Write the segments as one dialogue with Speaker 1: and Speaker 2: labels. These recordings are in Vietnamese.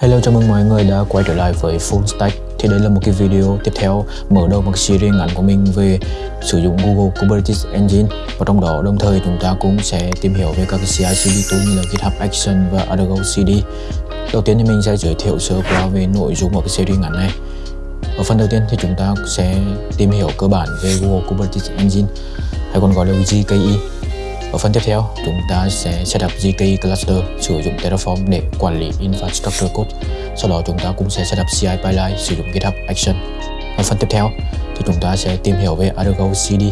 Speaker 1: Hello, chào mừng mọi người đã quay trở lại với Full Stack. Thì đây là một cái video tiếp theo mở đầu một series ngắn của mình về sử dụng Google Kubernetes Engine. Và trong đó, đồng thời chúng ta cũng sẽ tìm hiểu về các cái CI/CD tool như là GitHub Action và Argo CD Đầu tiên thì mình sẽ giới thiệu sơ qua về nội dung của cái series ngắn này. Ở phần đầu tiên thì chúng ta sẽ tìm hiểu cơ bản về Google Kubernetes Engine. Hay còn gọi là GKE ở phần tiếp theo, chúng ta sẽ setup GKE cluster sử dụng Terraform để quản lý infrastructure code. Sau đó chúng ta cũng sẽ setup CI pipeline sử dụng GitHub Action. Ở phần tiếp theo thì chúng ta sẽ tìm hiểu về Argo CD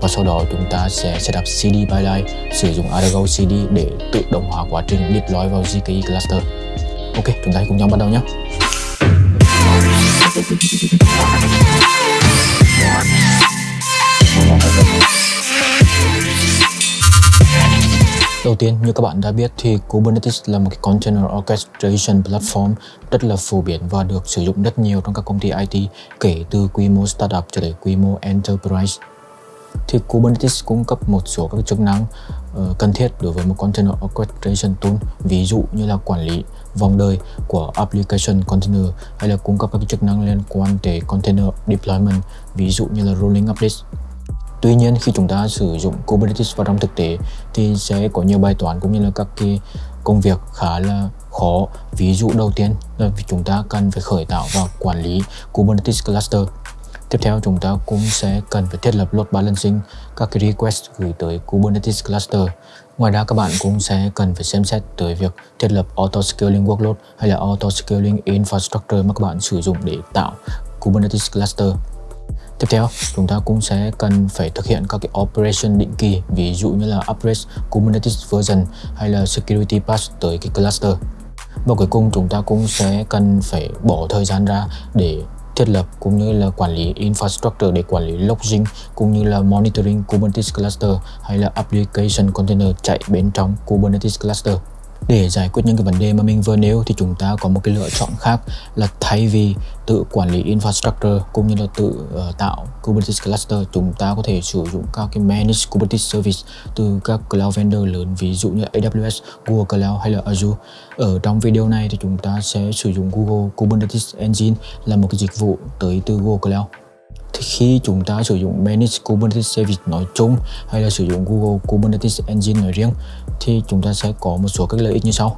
Speaker 1: và sau đó chúng ta sẽ setup CD pipeline sử dụng Argo CD để tự động hóa quá trình deploy vào GKE cluster. Ok, chúng ta cùng nhau bắt đầu nhé. Đầu tiên, như các bạn đã biết thì Kubernetes là một cái container orchestration platform rất là phổ biến và được sử dụng rất nhiều trong các công ty IT kể từ quy mô startup cho đến quy mô enterprise. Thì Kubernetes cung cấp một số các chức năng uh, cần thiết đối với một container orchestration tool, ví dụ như là quản lý vòng đời của application container hay là cung cấp các chức năng liên quan tới container deployment, ví dụ như là rolling updates Tuy nhiên, khi chúng ta sử dụng Kubernetes vào trong thực tế, thì sẽ có nhiều bài toán cũng như là các cái công việc khá là khó. Ví dụ đầu tiên là chúng ta cần phải khởi tạo và quản lý Kubernetes cluster. Tiếp theo, chúng ta cũng sẽ cần phải thiết lập load balancing, các cái request gửi tới Kubernetes cluster. Ngoài ra, các bạn cũng sẽ cần phải xem xét tới việc thiết lập auto scaling workload hay là auto scaling infrastructure mà các bạn sử dụng để tạo Kubernetes cluster. Tiếp theo, chúng ta cũng sẽ cần phải thực hiện các cái operation định kỳ, ví dụ như là upgrade Kubernetes version hay là security patch tới cái cluster. Và cuối cùng chúng ta cũng sẽ cần phải bỏ thời gian ra để thiết lập cũng như là quản lý infrastructure để quản lý logging cũng như là monitoring Kubernetes cluster hay là application container chạy bên trong Kubernetes cluster. Để giải quyết những cái vấn đề mà mình vừa nêu thì chúng ta có một cái lựa chọn khác là thay vì tự quản lý infrastructure cũng như là tự uh, tạo Kubernetes cluster chúng ta có thể sử dụng các cái managed Kubernetes service từ các cloud vendor lớn ví dụ như AWS, Google Cloud hay là Azure. Ở trong video này thì chúng ta sẽ sử dụng Google Kubernetes Engine là một cái dịch vụ tới từ Google Cloud thì khi chúng ta sử dụng Managed Kubernetes Service nói chung hay là sử dụng Google Kubernetes Engine nói riêng thì chúng ta sẽ có một số các lợi ích như sau.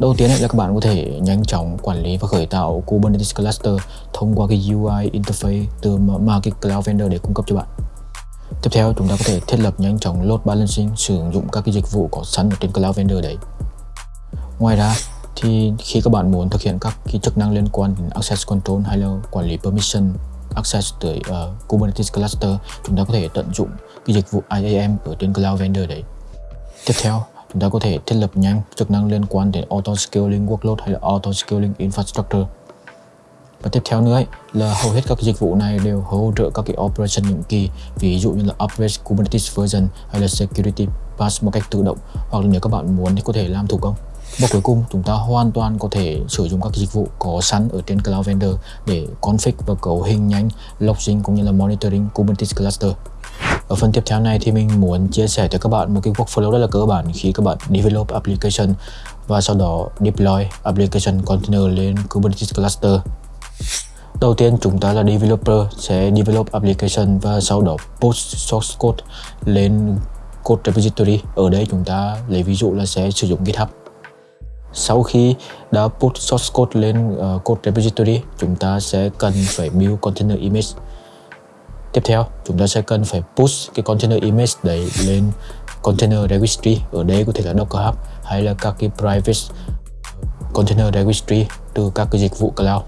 Speaker 1: Đầu tiên là các bạn có thể nhanh chóng quản lý và khởi tạo Kubernetes cluster thông qua cái UI interface từ mà cái cloud vendor để cung cấp cho bạn. Tiếp theo, chúng ta có thể thiết lập nhanh chóng load balancing sử dụng các cái dịch vụ có sẵn ở trên cloud vendor đấy. Ngoài ra, thì khi các bạn muốn thực hiện các cái chức năng liên quan đến access control hay là quản lý permission access tới uh, Kubernetes cluster, chúng ta có thể tận dụng cái dịch vụ IAM ở trên cloud vendor đấy. Tiếp theo, chúng ta có thể thiết lập nhanh chức năng liên quan đến auto scaling workload hay là auto scaling infrastructure. Và tiếp theo nữa ấy, là hầu hết các dịch vụ này đều hỗ trợ các cái operation định kỳ, ví dụ như là upgrade Kubernetes version hay là security patch một cách tự động, hoặc là nếu các bạn muốn thì có thể làm thủ công. Và cuối cùng, chúng ta hoàn toàn có thể sử dụng các dịch vụ có sẵn ở trên Cloud Vendor để config và cấu hình nhanh, logging cũng như là monitoring Kubernetes cluster. Ở phần tiếp theo này thì mình muốn chia sẻ cho các bạn một cái workflow rất là cơ bản khi các bạn develop application và sau đó deploy application container lên Kubernetes cluster. Đầu tiên chúng ta là developer sẽ develop application và sau đó push source code lên code repository. Ở đây chúng ta lấy ví dụ là sẽ sử dụng GitHub. Sau khi đã put source code lên uh, code repository, chúng ta sẽ cần phải build container image Tiếp theo, chúng ta sẽ cần phải push cái container image đấy lên container registry. Ở đây có thể là Docker Hub hay là các cái private container registry từ các cái dịch vụ cloud.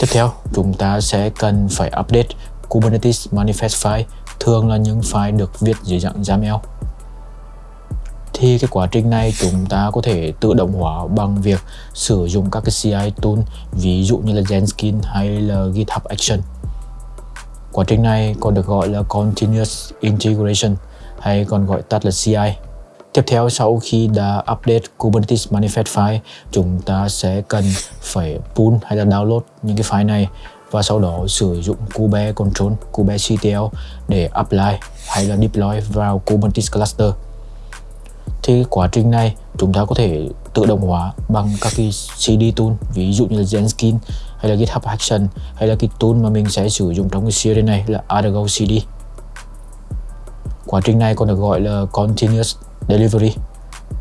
Speaker 1: Tiếp theo, chúng ta sẽ cần phải update Kubernetes manifest file, thường là những file được viết dưới dạng YAML. Thì cái quá trình này chúng ta có thể tự động hóa bằng việc sử dụng các cái CI tool, ví dụ như là Jenkins hay là GitHub Action. Quá trình này còn được gọi là Continuous Integration hay còn gọi tắt là CI. Tiếp theo sau khi đã update Kubernetes manifest file, chúng ta sẽ cần phải pull hay là download những cái file này và sau đó sử dụng kube control, kube ctl để apply hay là deploy vào Kubernetes cluster thì quá trình này chúng ta có thể tự động hóa bằng các cái CD tool, ví dụ như là Zenskin hay là GitHub Action, hay là cái tool mà mình sẽ sử dụng trong cái series này là Argo CD quá trình này còn được gọi là Continuous Delivery,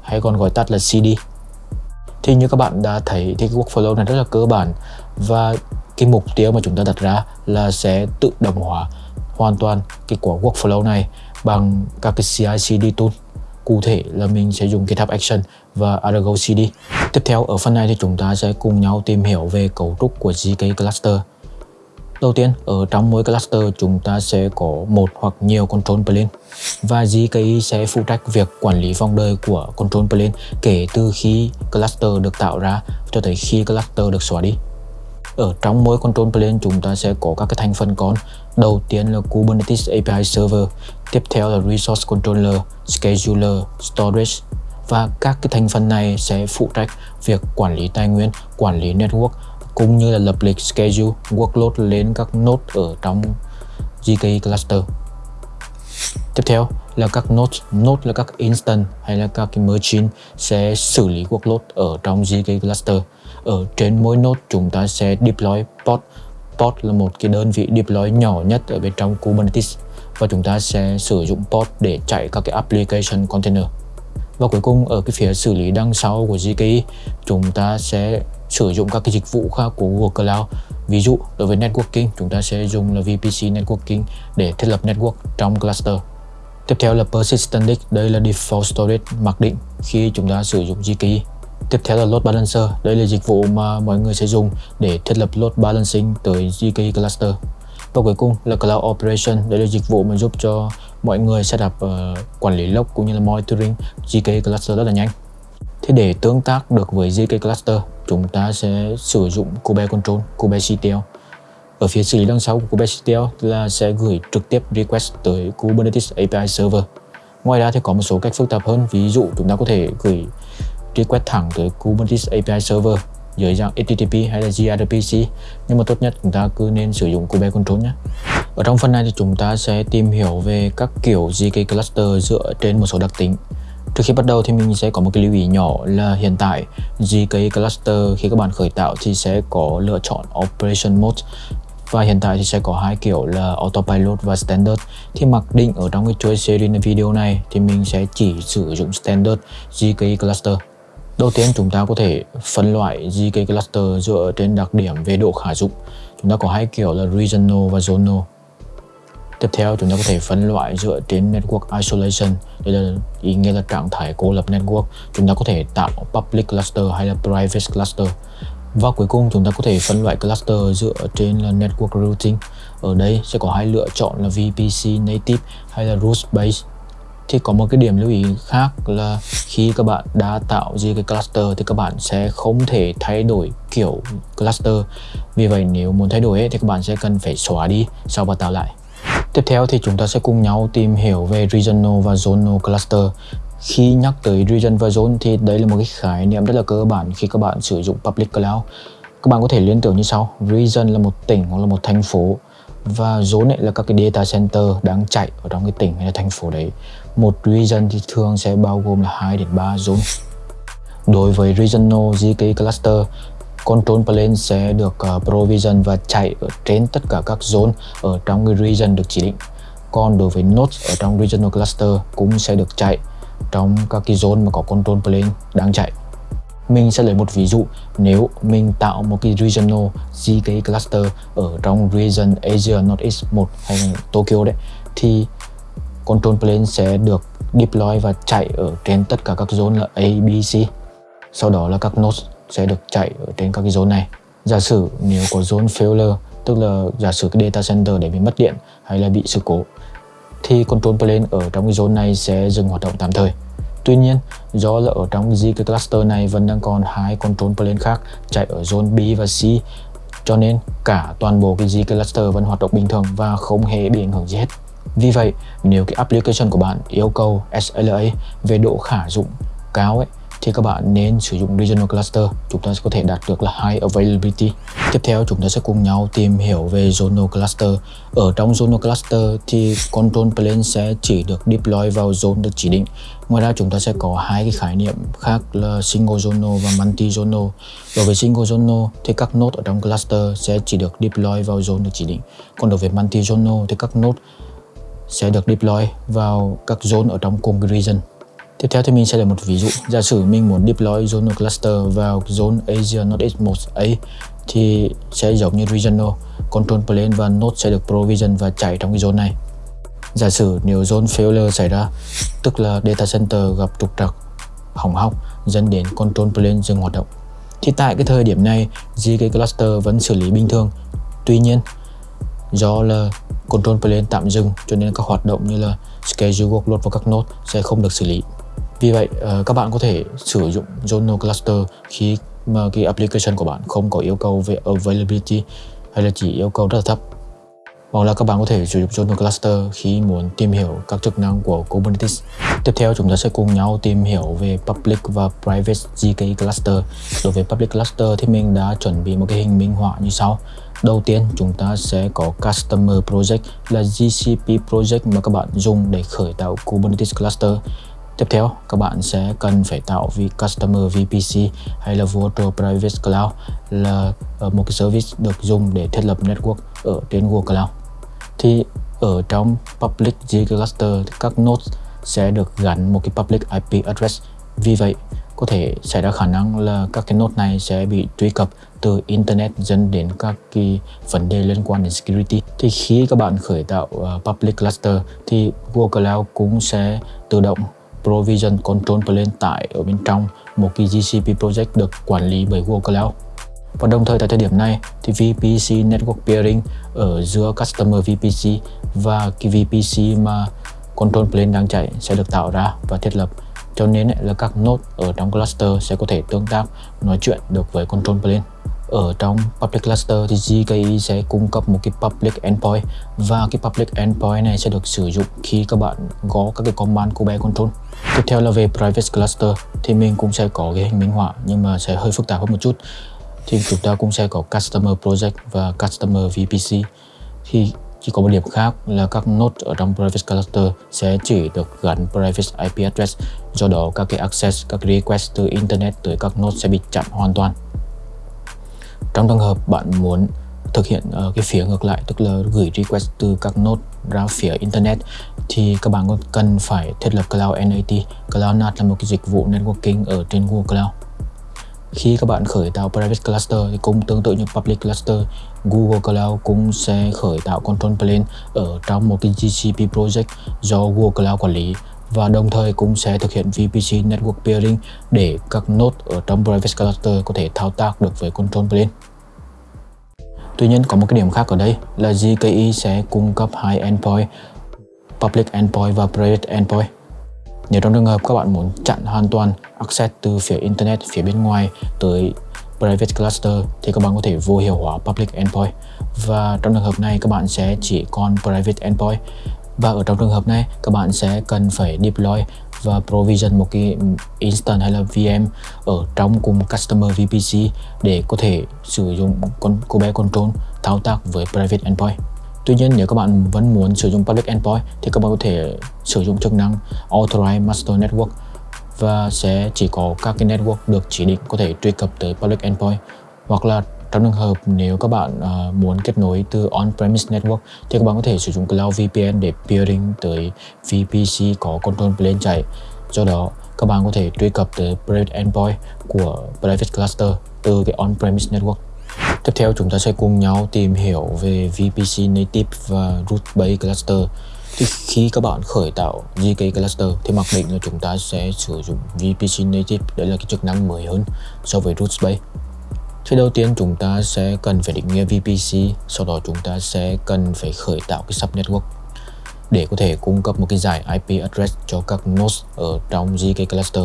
Speaker 1: hay còn gọi tắt là CD thì như các bạn đã thấy thì cái workflow này rất là cơ bản và cái mục tiêu mà chúng ta đặt ra là sẽ tự động hóa hoàn toàn cái quả workflow này bằng các cái CI/CD tool cụ thể là mình sẽ dùng GitHub Action và Argo CD. Tiếp theo ở phần này thì chúng ta sẽ cùng nhau tìm hiểu về cấu trúc của GK cluster. Đầu tiên, ở trong mỗi cluster chúng ta sẽ có một hoặc nhiều control plane và GKI sẽ phụ trách việc quản lý vòng đời của control plane kể từ khi cluster được tạo ra cho tới khi cluster được xóa đi. Ở trong mỗi control plane chúng ta sẽ có các cái thành phần con. Đầu tiên là Kubernetes API Server, tiếp theo là Resource Controller, Scheduler, Storage và các cái thành phần này sẽ phụ trách việc quản lý tài nguyên, quản lý network cũng như là lập lịch schedule workload lên các node ở trong GKE cluster. Tiếp theo là các node, node là các instance hay là các cái machine sẽ xử lý workload ở trong GKE cluster. Ở trên mỗi node chúng ta sẽ deploy pod. Pod là một cái đơn vị deploy nhỏ nhất ở bên trong Kubernetes và chúng ta sẽ sử dụng pod để chạy các cái application container. Và cuối cùng ở cái phía xử lý đằng sau của GKE chúng ta sẽ sử dụng các cái dịch vụ khác của Google Cloud. Ví dụ đối với networking chúng ta sẽ dùng là VPC networking để thiết lập network trong cluster. Tiếp theo là persistent disk, đây là default storage mặc định khi chúng ta sử dụng GKE. Tiếp theo là load balancer, đây là dịch vụ mà mọi người sẽ dùng để thiết lập load balancing tới GKE cluster. Và cuối cùng là Cloud Operation, đây là dịch vụ mà giúp cho mọi người setup uh, ờ, quản lý log cũng như là monitoring GK cluster rất là nhanh. Thế để tương tác được với GK cluster, chúng ta sẽ sử dụng Kube Control, Kube CTL. Ở phía xử lý đằng sau của Kube CTL là sẽ gửi trực tiếp request tới Kubernetes API Server. Ngoài ra thì có một số cách phức tạp hơn, ví dụ chúng ta có thể gửi request thẳng tới Kubernetes API Server dưới dạng HTTP hay là gRPC nhưng mà tốt nhất chúng ta cứ nên sử dụng Kube Control nhé. Ở trong phần này thì chúng ta sẽ tìm hiểu về các kiểu GK cluster dựa trên một số đặc tính. Trước khi bắt đầu thì mình sẽ có một cái lưu ý nhỏ là hiện tại GK cluster khi các bạn khởi tạo thì sẽ có lựa chọn Operation Mode. Và hiện tại thì sẽ có hai kiểu là Autopilot và Standard. Thì mặc định ở trong cái chuỗi series video này thì mình sẽ chỉ sử dụng Standard GK cluster. Đầu tiên chúng ta có thể phân loại GK cluster dựa trên đặc điểm về độ khả dụng. Chúng ta có hai kiểu là regional và zonal. Tiếp theo, chúng ta có thể phân loại dựa trên network isolation. Đây là ý nghĩa là trạng thái cô lập network. Chúng ta có thể tạo public cluster hay là private cluster. Và cuối cùng, chúng ta có thể phân loại cluster dựa trên là network routing. Ở đây sẽ có hai lựa chọn là VPC native hay là root based thì có một cái điểm lưu ý khác là khi các bạn đã tạo ra cái cluster thì các bạn sẽ không thể thay đổi kiểu cluster. Vì vậy nếu muốn thay đổi ấy, thì các bạn sẽ cần phải xóa đi sau và tạo lại. Tiếp theo thì chúng ta sẽ cùng nhau tìm hiểu về regional và zonal cluster. Khi nhắc tới region và zone thì đây là một cái khái niệm rất là cơ bản khi các bạn sử dụng public cloud. Các bạn có thể liên tưởng như sau region là một tỉnh hoặc là một thành phố và zone ấy là các cái data center đang chạy ở trong cái tỉnh hay là thành phố đấy một region thì thường sẽ bao gồm là 2 đến 3 zone. Đối với regional GK cluster control plane sẽ được uh, provision và chạy ở trên tất cả các zone ở trong cái region được chỉ định. Còn đối với nodes ở trong regional cluster cũng sẽ được chạy trong các cái zone mà có control plane đang chạy. Mình sẽ lấy một ví dụ nếu mình tạo một cái regional GK cluster ở trong region Asia Northeast 1 hay Tokyo đấy thì control plane sẽ được deploy và chạy ở trên tất cả các zone là A, B, C. Sau đó là các nodes sẽ được chạy ở trên các cái zone này. Giả sử nếu có zone failure tức là giả sử cái data center để bị mất điện hay là bị sự cố thì control plane ở trong cái zone này sẽ dừng hoạt động tạm thời. Tuy nhiên, do là ở trong ZK cluster này vẫn đang còn hai control plane khác chạy ở zone B và C cho nên cả toàn bộ cái ZK cluster vẫn hoạt động bình thường và không hề bị ảnh hưởng gì hết. Vì vậy, nếu cái application của bạn yêu cầu SLA về độ khả dụng cao ấy, thì các bạn nên sử dụng regional cluster. Chúng ta sẽ có thể đạt được là high availability. Tiếp theo chúng ta sẽ cùng nhau tìm hiểu về zonal cluster. Ở trong zonal cluster thì control plane sẽ chỉ được deploy vào zone được chỉ định. Ngoài ra chúng ta sẽ có hai cái khái niệm khác là single zonal và multi zonal. Đối với single zonal thì các node ở trong cluster sẽ chỉ được deploy vào zone được chỉ định. Còn đối với multi zonal thì các node sẽ được deploy vào các zone ở trong cùng region Tiếp theo thì mình sẽ là một ví dụ. Giả sử mình muốn deploy zonal cluster vào zone Asia Northeast 1A thì sẽ giống như regional, control plane và node sẽ được provision và chạy trong cái zone này. Giả sử nếu zone failure xảy ra, tức là data center gặp trục trặc, hỏng hóc dẫn đến control plane dừng hoạt động. Thì tại cái thời điểm này, GK cluster vẫn xử lý bình thường. Tuy nhiên, do là control plane tạm dừng cho nên các hoạt động như là schedule workload và các node sẽ không được xử lý. Vì vậy, ờ, các bạn có thể sử dụng Zonal Cluster khi mà cái application của bạn không có yêu cầu về availability hay là chỉ yêu cầu rất là thấp. Hoặc là các bạn có thể sử dụng Zonal Cluster khi muốn tìm hiểu các chức năng của Kubernetes. Tiếp theo chúng ta sẽ cùng nhau tìm hiểu về Public và Private GK Cluster. Đối với Public Cluster thì mình đã chuẩn bị một cái hình minh họa như sau. Đầu tiên chúng ta sẽ có Customer Project là GCP Project mà các bạn dùng để khởi tạo Kubernetes Cluster. Tiếp theo, các bạn sẽ cần phải tạo vì Customer VPC hay là Virtual Private Cloud là ờ, một cái service được dùng để thiết lập network ở trên Google Cloud. Thì ở trong Public G Cluster thì các nodes sẽ được gắn một cái Public IP address. Vì vậy, có thể xảy ra khả năng là các cái node này sẽ bị truy cập từ internet dẫn đến các cái vấn đề liên quan đến security thì khi các bạn khởi tạo uh, public cluster thì Google Cloud cũng sẽ tự động Provision Control Plane tải ở bên trong một cái GCP project được quản lý bởi Google Cloud. Và đồng thời tại thời điểm này thì VPC Network Peering ở giữa Customer VPC và cái VPC mà Control Plane đang chạy sẽ được tạo ra và thiết lập cho nên là các node ở trong cluster sẽ có thể tương tác, nói chuyện được với Control Plane ở trong public cluster thì GKE sẽ cung cấp một cái public endpoint, và cái public endpoint này sẽ được sử dụng khi các bạn gõ các cái command của bé control. Tiếp theo là về private cluster, thì mình cũng sẽ có cái hình minh họa, nhưng mà sẽ hơi phức tạp hơn một chút. Thì chúng ta cũng sẽ có customer project và customer VPC. Thì chỉ có một điểm khác là các node ở trong private cluster sẽ chỉ được gắn private IP address do đó các cái access, các request từ internet tới các node sẽ bị chặn hoàn toàn trong trường hợp bạn muốn thực hiện ờ, cái phía ngược lại tức là gửi request từ các node ra phía internet thì các bạn cần phải thiết lập Cloud NAT. Cloud NAT là một cái dịch vụ networking ở trên Google Cloud. Khi các bạn khởi tạo private cluster thì cũng tương tự như public cluster, Google Cloud cũng sẽ khởi tạo control plane ở trong một cái GCP project do Google Cloud quản lý và đồng thời cũng sẽ thực hiện VPC Network Peering để các node ở trong Private Cluster có thể thao tác được với Control Plane. Tuy nhiên có một cái điểm khác ở đây là GKE sẽ cung cấp hai endpoint, Public Endpoint và Private Endpoint. Nếu trong trường hợp các bạn muốn chặn hoàn toàn access từ phía Internet phía bên ngoài tới Private Cluster thì các bạn có thể vô hiệu hóa Public Endpoint. Và trong trường hợp này, các bạn sẽ chỉ còn Private Endpoint. Và ở trong trường hợp này, các bạn sẽ cần phải deploy và provision một cái instance hay là VM ở trong cùng customer VPC để có thể sử dụng con Kubernetes control thao tác với private endpoint. Tuy nhiên, nếu các bạn vẫn muốn sử dụng public endpoint thì các bạn có thể sử dụng chức năng Authorize Master Network và sẽ chỉ có các cái network được chỉ định có thể truy cập tới public endpoint hoặc là trong trường hợp nếu các bạn uh, muốn kết nối từ on-premise network thì các bạn có thể sử dụng Cloud VPN để peering tới VPC có control plane chạy. Do đó, các bạn có thể truy cập tới private endpoint của private cluster từ cái on-premise network. Tiếp theo chúng ta sẽ cùng nhau tìm hiểu về VPC native và root based cluster. Thì khi các bạn khởi tạo GK cluster thì mặc định là chúng ta sẽ sử dụng VPC native, đấy là cái chức năng mới hơn so với root based. Thì đầu tiên chúng ta sẽ cần phải định nghĩa VPC, sau đó chúng ta sẽ cần phải khởi tạo cái subnetwork để có thể cung cấp một cái giải IP address cho các nodes ở trong GK cluster.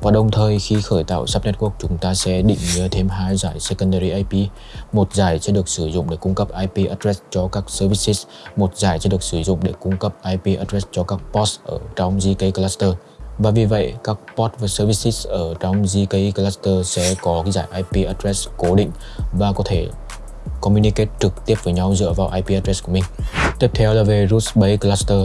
Speaker 1: Và đồng thời khi khởi tạo subnetwork chúng ta sẽ định nghĩa thêm hai giải secondary IP một giải sẽ được sử dụng để cung cấp IP address cho các services một giải sẽ được sử dụng để cung cấp IP address cho các pods ở trong GK cluster. Và vì vậy, các port và services ở trong GKE cluster sẽ có cái giải IP address cố định và có thể communicate trực tiếp với nhau dựa vào IP address của mình. Tiếp theo là về root based cluster.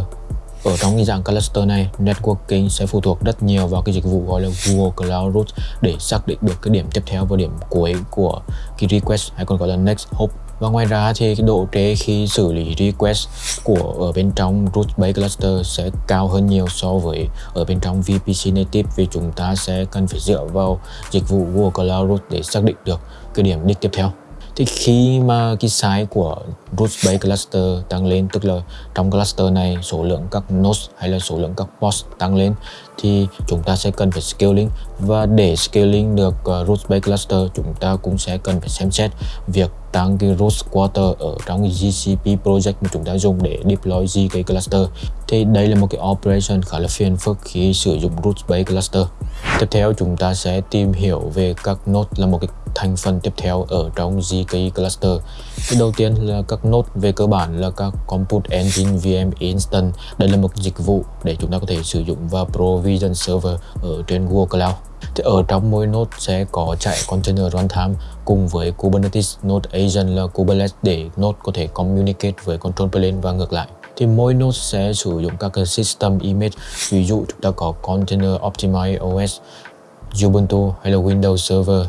Speaker 1: Ở trong cái dạng cluster này, networking sẽ phụ thuộc rất nhiều vào cái dịch vụ gọi là Google Cloud Root để xác định được cái điểm tiếp theo và điểm cuối của cái request hay còn gọi là next hop và ngoài ra thì cái độ trễ khi xử lý request của ở bên trong root based cluster sẽ cao hơn nhiều so với ở bên trong VPC native vì chúng ta sẽ cần phải dựa vào dịch vụ Google Cloud Root để xác định được cái điểm đích tiếp theo thì khi mà cái size của root base cluster tăng lên, tức là trong cluster này số lượng các nodes hay là số lượng các pods tăng lên thì chúng ta sẽ cần phải scaling. Và để scaling được ờ, uh, root base cluster chúng ta cũng sẽ cần phải xem xét việc tăng cái root quarter ở trong cái GCP project mà chúng ta dùng để deploy GK cluster. Thì đây là một cái operation khá là phiền phức khi sử dụng root base cluster. Tiếp theo chúng ta sẽ tìm hiểu về các node là một cái thành phần tiếp theo ở trong GKE cluster. Thì đầu tiên là các nốt về cơ bản là các Compute Engine VM Instant. Đây là một dịch vụ để chúng ta có thể sử dụng và provision server ở trên Google Cloud. Thì ở trong mỗi node sẽ có chạy container runtime cùng với Kubernetes, node agent là Kubernetes để node có thể communicate với control plane và ngược lại thì mỗi node sẽ sử dụng các cái system image ví dụ chúng ta có container optimized OS Ubuntu hay là Windows Server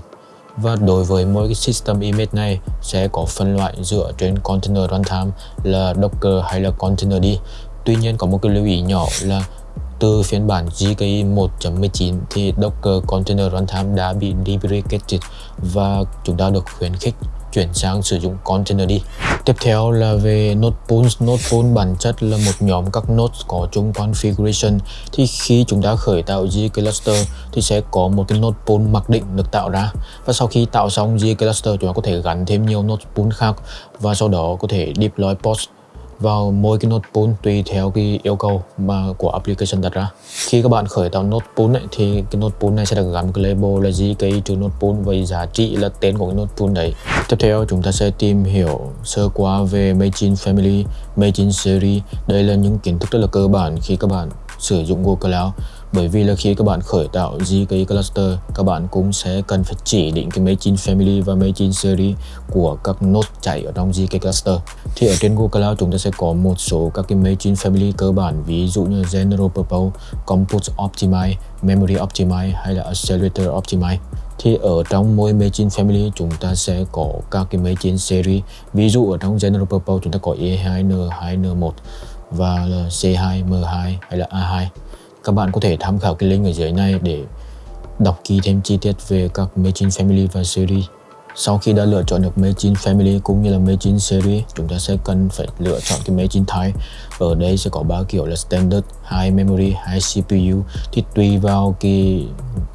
Speaker 1: và đối với mỗi cái system image này sẽ có phân loại dựa trên container runtime là Docker hay là Containerd. Tuy nhiên có một cái lưu ý nhỏ là từ phiên bản GKE 1.19 thì Docker Container Runtime đã bị deprecated và chúng ta được khuyến khích chuyển sang sử dụng container đi. Tiếp theo là về node pools. Node pool bản chất là một nhóm các nodes có chung configuration. Thì khi chúng ta khởi tạo G cluster thì sẽ có một cái node pool mặc định được tạo ra. Và sau khi tạo xong G cluster, chúng ta có thể gắn thêm nhiều node pool khác và sau đó có thể deploy post vào mỗi cái node pool tùy theo cái yêu cầu mà của application đặt ra. Khi các bạn khởi tạo node pool ấy, thì cái node pool này sẽ được gắn cái label là gì cái to node pool với giá trị là tên của cái node pool đấy. Tiếp theo chúng ta sẽ tìm hiểu sơ qua về Machine Family, Machine Series. Đây là những kiến thức rất là cơ bản khi các bạn sử dụng Google Cloud bởi vì là khi các bạn khởi tạo GKE cluster các bạn cũng sẽ cần phải chỉ định cái máy chín family và máy chín series của các node chạy ở trong GKE cluster. Thì ở trên Google Cloud chúng ta sẽ có một số các cái máy chín family cơ bản ví dụ như General Purpose, Compute Optimize, Memory Optimize hay là Accelerator Optimize. Thì ở trong mỗi machine family chúng ta sẽ có các cái machine series. Ví dụ ở trong General Purpose chúng ta có E2, N2, N1 và là C2, M2 hay là A2 các bạn có thể tham khảo cái link ở dưới này để đọc kỹ thêm chi tiết về các Machine Family và Series. Sau khi đã lựa chọn được Machine Family cũng như là Machine Series, chúng ta sẽ cần phải lựa chọn cái Machine Type. Ở đây sẽ có ba kiểu là Standard, High Memory, High CPU. Thì tùy vào cái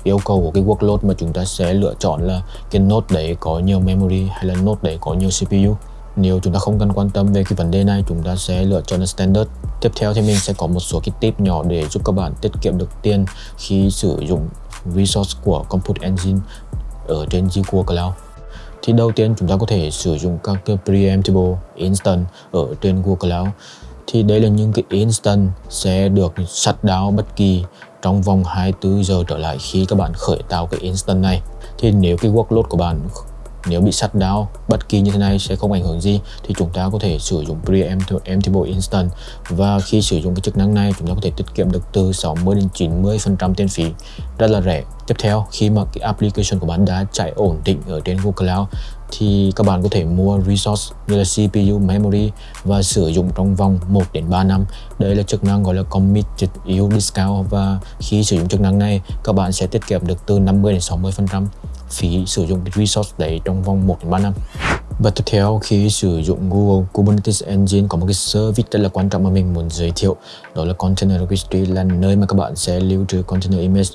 Speaker 1: yêu cầu của cái workload mà chúng ta sẽ lựa chọn là cái node đấy có nhiều memory hay là node đấy có nhiều CPU. Nếu chúng ta không cần quan tâm về cái vấn đề này, chúng ta sẽ lựa chọn là Standard. Tiếp theo thì mình sẽ có một số cái tip nhỏ để giúp các bạn tiết kiệm được tiền khi sử dụng resource của Compute Engine ở trên Google Cloud. Thì đầu tiên chúng ta có thể sử dụng các cái preemptible instance ở trên Google Cloud. Thì đây là những cái instance sẽ được shut down bất kỳ trong vòng 24 giờ trở lại khi các bạn khởi tạo cái instance này. Thì nếu cái workload của bạn nếu bị shut down bất kỳ như thế này sẽ không ảnh hưởng gì thì chúng ta có thể sử dụng preemptible instant. Và khi sử dụng cái chức năng này chúng ta có thể tiết kiệm được từ 60 đến 90 phần trăm tiền phí. Rất là rẻ. Tiếp theo khi mà cái application của bạn đã chạy ổn định ở trên Google Cloud thì các bạn có thể mua resource như là CPU, memory và sử dụng trong vòng 1 đến 3 năm. Đây là chức năng gọi là Committed yield Discount và khi sử dụng chức năng này các bạn sẽ tiết kiệm được từ 50 đến 60% phí sử dụng cái resource đấy trong vòng 1 đến 3 năm. Và tiếp theo, khi sử dụng Google Kubernetes Engine có một cái service rất là quan trọng mà mình muốn giới thiệu, đó là Container Registry, là nơi mà các bạn sẽ lưu trữ container image.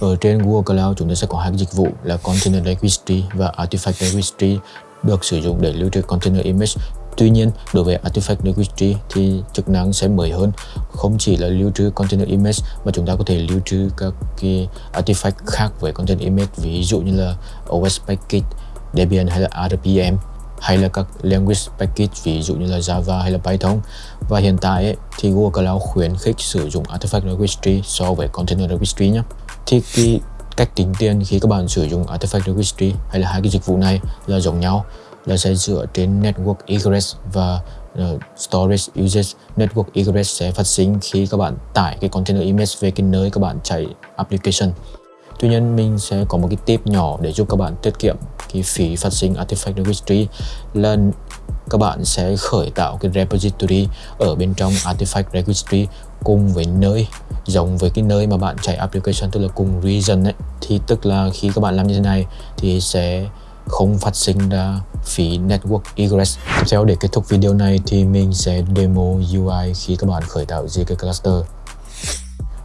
Speaker 1: Ở trên Google Cloud, chúng ta sẽ có hai dịch vụ là Container Registry và Artifact Registry được sử dụng để lưu trữ container image Tuy nhiên, đối với Artifact Registry thì chức năng sẽ mới hơn, không chỉ là lưu trữ container image mà chúng ta có thể lưu trữ các cái artifact khác với container image, ví dụ như là OS package, Debian hay là RPM. hay là các language package ví dụ như là Java hay là Python. Và hiện tại ấy, thì Google Cloud khuyến khích sử dụng Artifact Registry so với Container Registry nhé thì cái cách tính tiền khi các bạn sử dụng Artifact Registry hay là hai cái dịch vụ này là giống nhau là sẽ dựa trên Network Egress và uh, Storage Usage. Network Egress sẽ phát sinh khi các bạn tải cái container image về cái nơi các bạn chạy application. Tuy nhiên mình sẽ có một cái tip nhỏ để giúp các bạn tiết kiệm cái phí phát sinh Artifact Registry là các bạn sẽ khởi tạo cái repository ở bên trong Artifact Registry cùng với nơi giống với cái nơi mà bạn chạy application tức là cùng region ấy. Thì tức là khi các bạn làm như thế này thì sẽ không phát sinh ra phí network egress. Tiếp theo để kết thúc video này thì mình sẽ demo UI khi các bạn khởi tạo ZK cluster.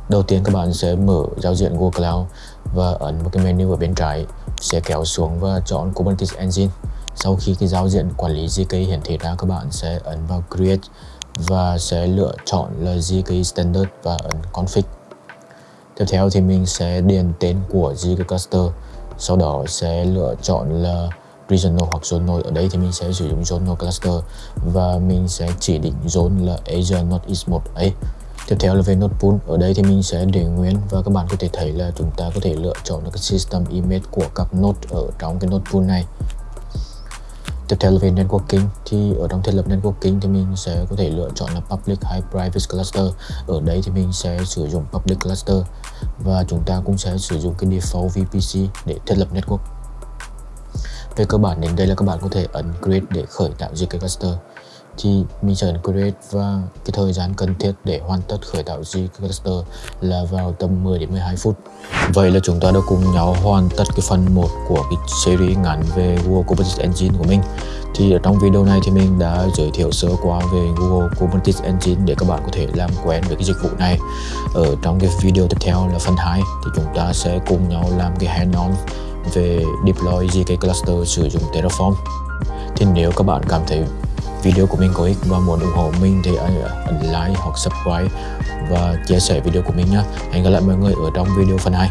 Speaker 1: Đầu tiên các bạn sẽ mở giao diện Google Cloud và ấn một cái menu ở bên trái, sẽ kéo xuống và chọn Kubernetes Engine. Sau khi cái giao diện quản lý ZK hiển thị ra, các bạn sẽ ấn vào Create và sẽ lựa chọn là ZK Standard và ấn Config. Tiếp theo thì mình sẽ điền tên của ZK Cluster, sau đó sẽ lựa chọn là regional hoặc zonal ở đây thì mình sẽ sử dụng zonal cluster và mình sẽ chỉ định zone là Asia Northeast 1A Tiếp theo là về node pool, ở đây thì mình sẽ để nguyên và các bạn có thể thấy là chúng ta có thể lựa chọn được cái system image của các node ở trong cái node pool này. Tiếp theo là về networking thì ở trong thiết lập networking thì mình sẽ có thể lựa chọn là public hay private cluster. Ở đây thì mình sẽ sử dụng public cluster và chúng ta cũng sẽ sử dụng cái default VPC để thiết lập network. Về cơ bản đến đây là các bạn có thể ấn create để khởi tạo GK cluster thì mình sẽ ấn create và cái thời gian cần thiết để hoàn tất khởi tạo GK cluster là vào tầm 10 đến 12 phút. Vậy là chúng ta đã cùng nhau hoàn tất cái phần 1 của cái series ngắn về Google Kubernetes Engine của mình. Thì ở trong video này thì mình đã giới thiệu sơ qua về Google Kubernetes Engine để các bạn có thể làm quen với cái dịch vụ này. Ở trong cái video tiếp theo là phần 2 thì chúng ta sẽ cùng nhau làm cái hands-on về deploy GK cluster sử dụng Terraform. Thì nếu các bạn cảm thấy video của mình có ích và muốn ủng hộ mình thì hãy ấn like hoặc subscribe và chia sẻ video của mình nhé. Hẹn gặp lại mọi người ở trong video phần 2.